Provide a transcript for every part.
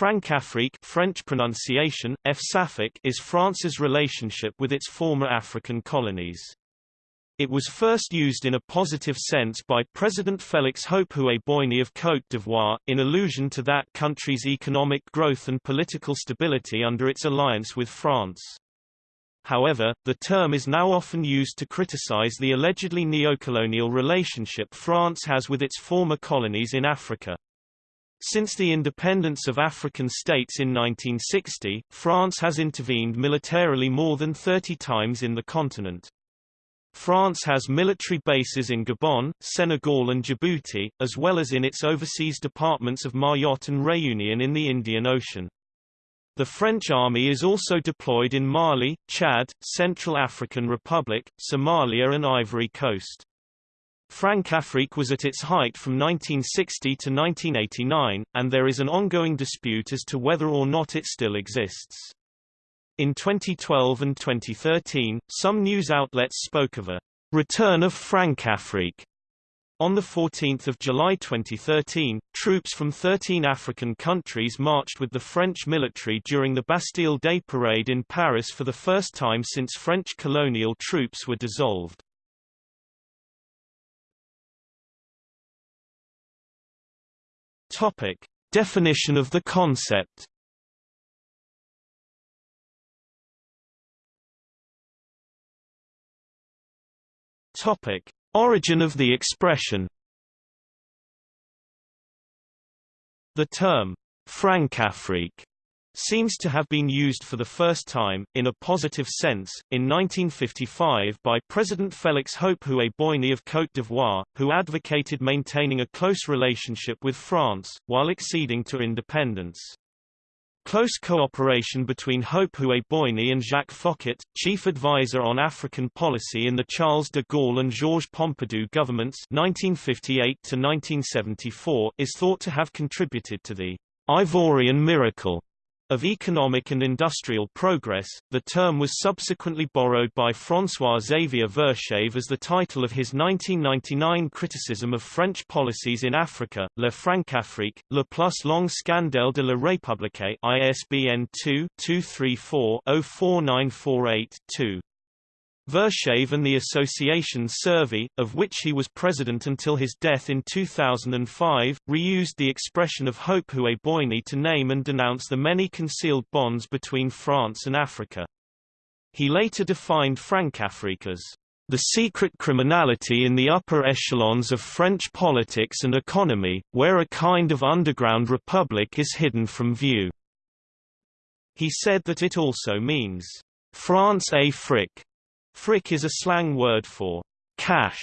Francafrique French pronunciation, F is France's relationship with its former African colonies. It was first used in a positive sense by President Félix Houphouët-Boigny of Côte d'Ivoire, in allusion to that country's economic growth and political stability under its alliance with France. However, the term is now often used to criticize the allegedly neocolonial relationship France has with its former colonies in Africa. Since the independence of African states in 1960, France has intervened militarily more than 30 times in the continent. France has military bases in Gabon, Senegal and Djibouti, as well as in its overseas departments of Mayotte and Réunion in the Indian Ocean. The French army is also deployed in Mali, Chad, Central African Republic, Somalia and Ivory Coast. Francafrique was at its height from 1960 to 1989, and there is an ongoing dispute as to whether or not it still exists. In 2012 and 2013, some news outlets spoke of a return of Francafrique. On 14 July 2013, troops from 13 African countries marched with the French military during the Bastille Day parade in Paris for the first time since French colonial troops were dissolved. Topic. Definition of the concept Topic: Origin of the expression. The term Francafrique seems to have been used for the first time, in a positive sense, in 1955 by President Félix Houphouët-Boigny of Côte d'Ivoire, who advocated maintaining a close relationship with France, while acceding to independence. Close cooperation between Houphouët-Boigny and Jacques Foccart, chief advisor on African policy in the Charles de Gaulle and Georges Pompidou governments 1958 is thought to have contributed to the Ivorian miracle of economic and industrial progress, the term was subsequently borrowed by François-Xavier Verschave as the title of his 1999 criticism of French policies in Africa, Le Francafrique, Le plus long scandale de la République ISBN 2-234-04948-2. Verschave and the Association Survie, of which he was president until his death in 2005, reused the expression of Hope Houphouët-Boigny to name and denounce the many concealed bonds between France and Africa. He later defined Francafrique as the secret criminality in the upper echelons of French politics and economy, where a kind of underground republic is hidden from view. He said that it also means France Afrique, fric is a slang word for cash,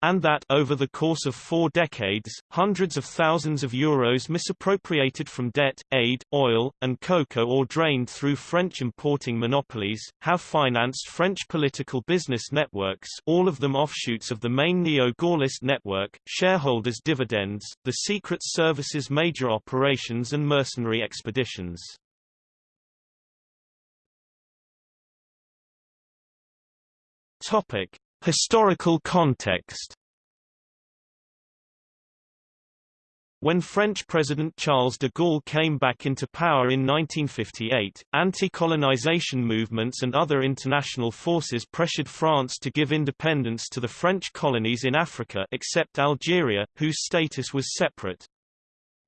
and that over the course of four decades, hundreds of thousands of euros misappropriated from debt, aid, oil, and cocoa or drained through French importing monopolies, have financed French political business networks all of them offshoots of the main neo-Gaullist network, shareholders' dividends, the Secret Service's major operations and mercenary expeditions. Topic: Historical context. When French President Charles de Gaulle came back into power in 1958, anti-colonization movements and other international forces pressured France to give independence to the French colonies in Africa except Algeria, whose status was separate.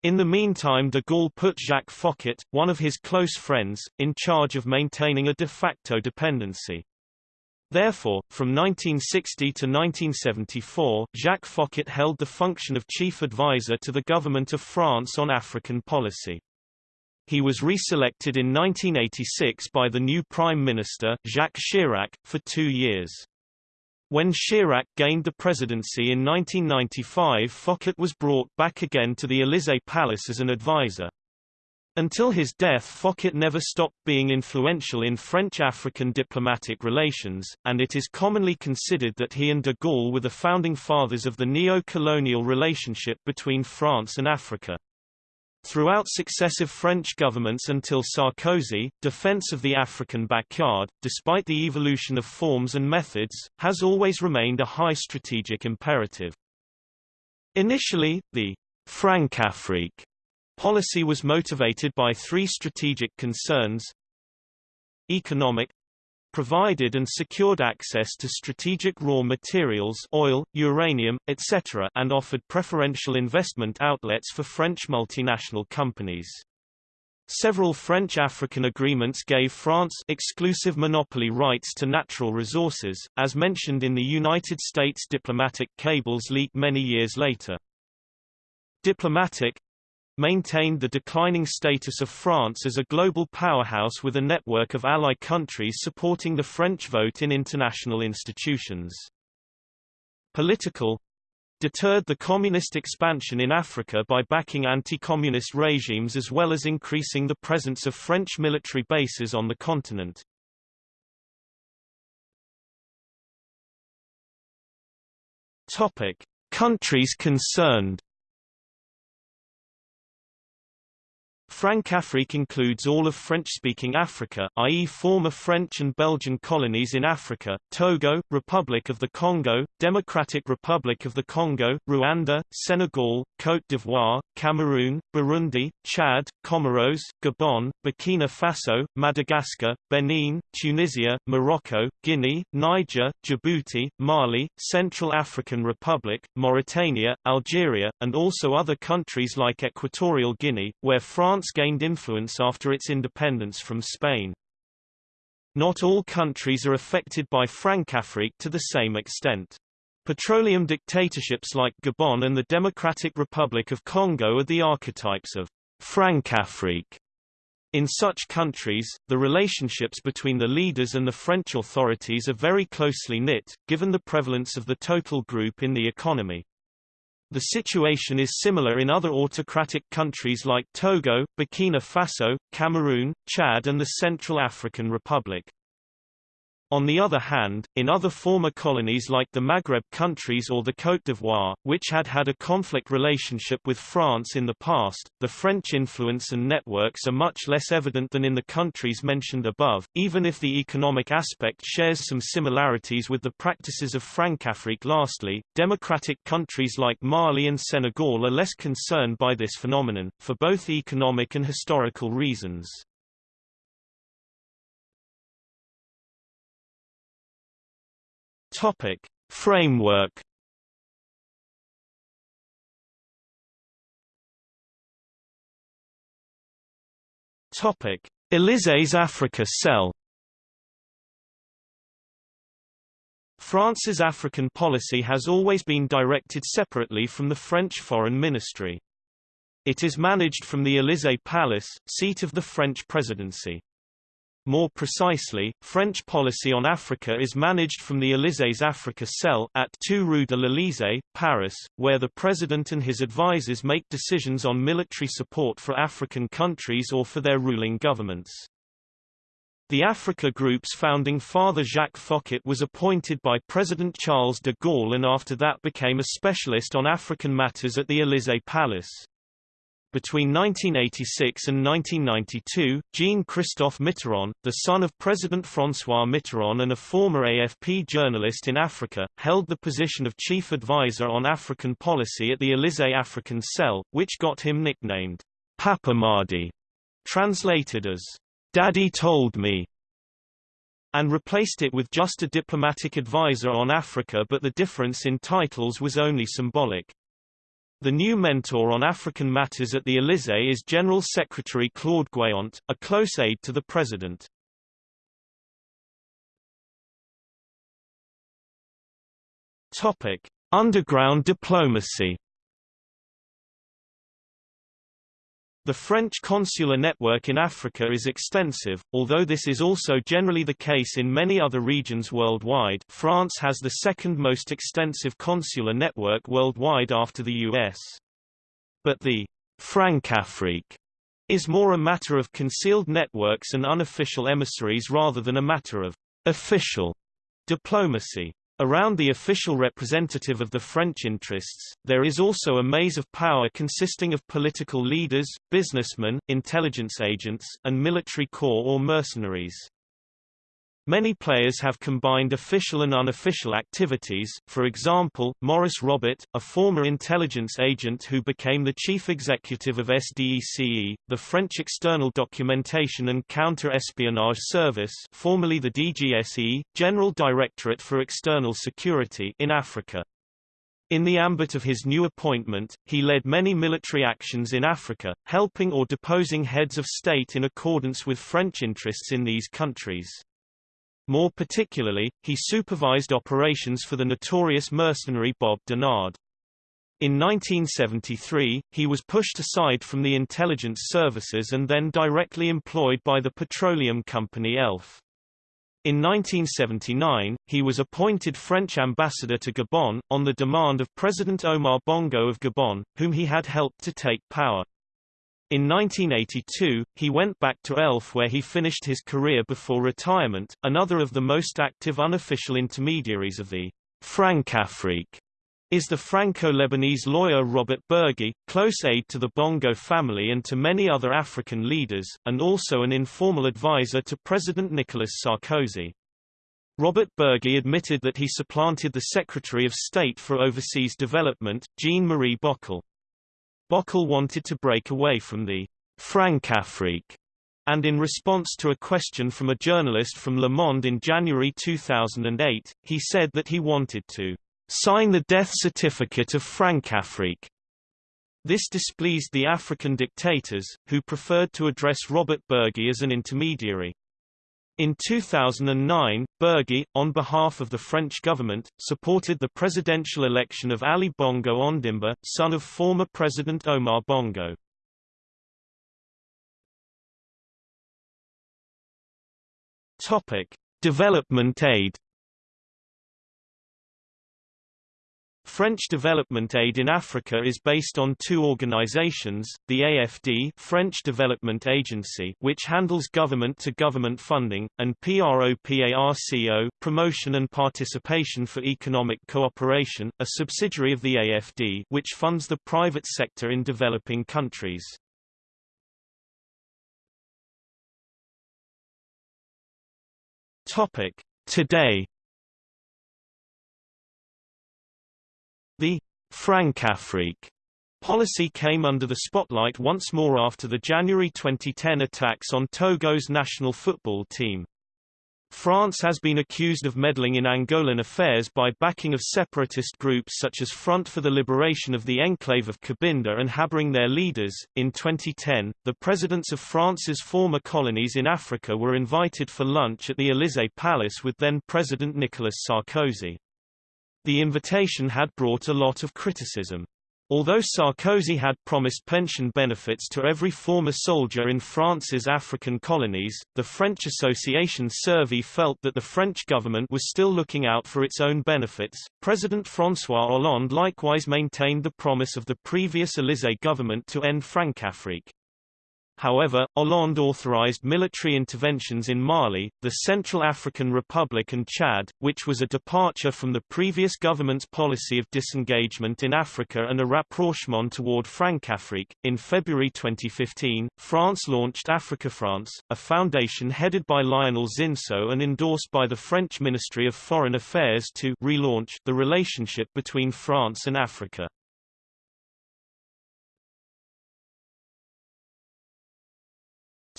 In the meantime de Gaulle put Jacques Foccart, one of his close friends, in charge of maintaining a de facto dependency. Therefore, from 1960 to 1974, Jacques Foccart held the function of chief advisor to the government of France on African policy. He was reselected in 1986 by the new Prime Minister, Jacques Chirac, for two years. When Chirac gained the presidency in 1995 Foccart was brought back again to the Élysée Palace as an advisor. Until his death Foccart never stopped being influential in French-African diplomatic relations, and it is commonly considered that he and de Gaulle were the founding fathers of the neo-colonial relationship between France and Africa. Throughout successive French governments until Sarkozy, defense of the African backyard, despite the evolution of forms and methods, has always remained a high strategic imperative. Initially, the Francafrique Policy was motivated by three strategic concerns. Economic provided and secured access to strategic raw materials oil, uranium, etc. and offered preferential investment outlets for French multinational companies. Several French African agreements gave France exclusive monopoly rights to natural resources, as mentioned in the United States diplomatic cables leak many years later. Diplomatic maintained the declining status of France as a global powerhouse with a network of ally countries supporting the French vote in international institutions. Political deterred the communist expansion in Africa by backing anti-communist regimes as well as increasing the presence of French military bases on the continent. Topic: Countries concerned Francafrique includes all of French-speaking Africa, i.e. former French and Belgian colonies in Africa, Togo, Republic of the Congo, Democratic Republic of the Congo, Rwanda, Senegal, Côte d'Ivoire, Cameroon, Burundi, Chad, Comoros, Gabon, Burkina Faso, Madagascar, Benin, Tunisia, Morocco, Guinea, Niger, Djibouti, Mali, Central African Republic, Mauritania, Algeria, and also other countries like Equatorial Guinea, where France gained influence after its independence from Spain. Not all countries are affected by Francafrique to the same extent. Petroleum dictatorships like Gabon and the Democratic Republic of Congo are the archetypes of Francafrique. In such countries, the relationships between the leaders and the French authorities are very closely knit, given the prevalence of the total group in the economy. The situation is similar in other autocratic countries like Togo, Burkina Faso, Cameroon, Chad and the Central African Republic. On the other hand, in other former colonies like the Maghreb countries or the Côte d'Ivoire, which had had a conflict relationship with France in the past, the French influence and networks are much less evident than in the countries mentioned above, even if the economic aspect shares some similarities with the practices of Francafrique. Lastly, democratic countries like Mali and Senegal are less concerned by this phenomenon, for both economic and historical reasons. Topic: Framework. Topic: Élysées Africa Cell. France's African policy has always been directed separately from the French Foreign Ministry. It is managed from the Élysée Palace, seat of the French presidency. More precisely, French policy on Africa is managed from the Élysées Africa Cell at 2 Rue de l'Élysée, Paris, where the president and his advisers make decisions on military support for African countries or for their ruling governments. The Africa Group's founding father Jacques Foccart was appointed by President Charles de Gaulle and after that became a specialist on African matters at the Élysée Palace. Between 1986 and 1992, Jean-Christophe Mitterrand, the son of President François Mitterrand and a former AFP journalist in Africa, held the position of chief advisor on African policy at the Élysée African Cell, which got him nicknamed Papamadit, translated as Daddy told me, and replaced it with just a diplomatic advisor on Africa but the difference in titles was only symbolic. The new mentor on African matters at the Élysée is General Secretary Claude Guéant, a close aide to the president. Topic: Underground diplomacy. The French consular network in Africa is extensive, although this is also generally the case in many other regions worldwide France has the second most extensive consular network worldwide after the US. But the Francafrique is more a matter of concealed networks and unofficial emissaries rather than a matter of official diplomacy. Around the official representative of the French interests, there is also a maze of power consisting of political leaders, businessmen, intelligence agents, and military corps or mercenaries. Many players have combined official and unofficial activities, for example, Maurice Robert, a former intelligence agent who became the chief executive of SDECE, the French External Documentation and Counter-Espionage Service formerly the DGSE, General Directorate for External Security in Africa. In the ambit of his new appointment, he led many military actions in Africa, helping or deposing heads of state in accordance with French interests in these countries. More particularly, he supervised operations for the notorious mercenary Bob Denard. In 1973, he was pushed aside from the intelligence services and then directly employed by the petroleum company ELF. In 1979, he was appointed French ambassador to Gabon, on the demand of President Omar Bongo of Gabon, whom he had helped to take power. In 1982, he went back to ELF where he finished his career before retirement. Another of the most active unofficial intermediaries of the Francafrique is the Franco-Lebanese lawyer Robert Bourgi, close aide to the Bongo family and to many other African leaders, and also an informal advisor to President Nicolas Sarkozy. Robert Bourgi admitted that he supplanted the Secretary of State for Overseas Development, Jean-Marie Bockel. Bockel wanted to break away from the Francafrique, and in response to a question from a journalist from Le Monde in January 2008, he said that he wanted to sign the death certificate of Francafrique. This displeased the African dictators, who preferred to address Robert Bourgi as an intermediary. In 2009, Bourgi, on behalf of the French government, supported the presidential election of Ali Bongo Ondimba, son of former President Omar Bongo. Topic: Development aid French development aid in Africa is based on two organizations, the AFD French Development Agency which handles government-to-government -government funding, and PROPARCO Promotion and Participation for Economic Cooperation, a subsidiary of the AFD which funds the private sector in developing countries. Today Francafrique policy came under the spotlight once more after the January 2010 attacks on Togo's national football team. France has been accused of meddling in Angolan affairs by backing of separatist groups such as Front for the Liberation of the Enclave of Cabinda and harboring their leaders. In 2010, the presidents of France's former colonies in Africa were invited for lunch at the Élysée Palace with then President Nicolas Sarkozy. The invitation had brought a lot of criticism. Although Sarkozy had promised pension benefits to every former soldier in France's African colonies, the French Association Survie felt that the French government was still looking out for its own benefits. President François Hollande likewise maintained the promise of the previous Élysée government to end Francafrique. However, Hollande authorized military interventions in Mali, the Central African Republic and Chad, which was a departure from the previous government's policy of disengagement in Africa and a rapprochement toward Francafrique. In February 2015, France launched Africa France, a foundation headed by Lionel Zinsou and endorsed by the French Ministry of Foreign Affairs to relaunch the relationship between France and Africa.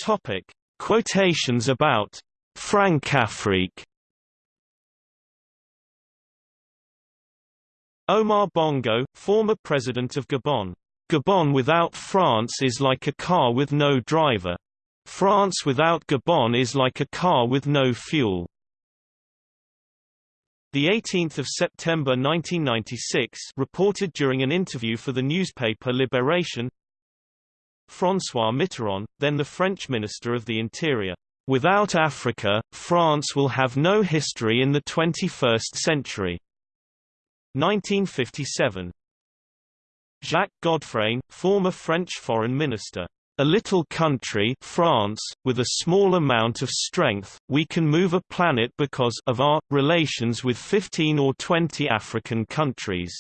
Topic: Quotations about Francafrique. Omar Bongo, former president of Gabon. Gabon without France is like a car with no driver. France without Gabon is like a car with no fuel. The 18th of September 1996 reported during an interview for the newspaper Libération François Mitterrand, then the French Minister of the Interior. Without Africa, France will have no history in the 21st century. 1957. Jacques Godfrain, former French foreign minister. A little country France, with a small amount of strength, we can move a planet because of our relations with 15 or 20 African countries.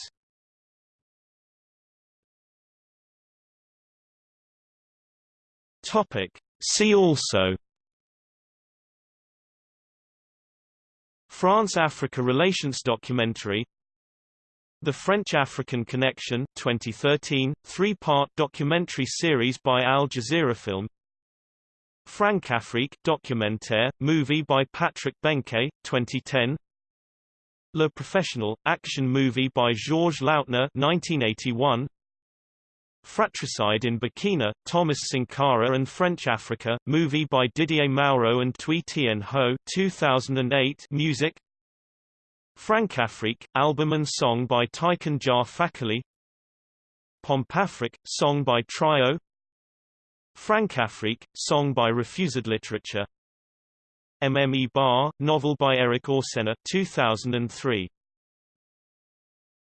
Topic. See also France-Africa Relations documentary The French-African Connection 2013, three-part documentary series by Al Jazeera Film Francafrique documentaire, movie by Patrick Benquet, 2010 Le Professional, action movie by Georges Lautner 1981 Fratricide in Burkina, Thomas Sankara and French Africa, movie by Didier Mauro and Thuy Tien Ho 2008 music. Francafrique, album and song by Tiken Jah Fakoly Pompafrique, song by Trio. Francafrique, song by Refused Literature. MME Bar, novel by Eric Orsenna 2003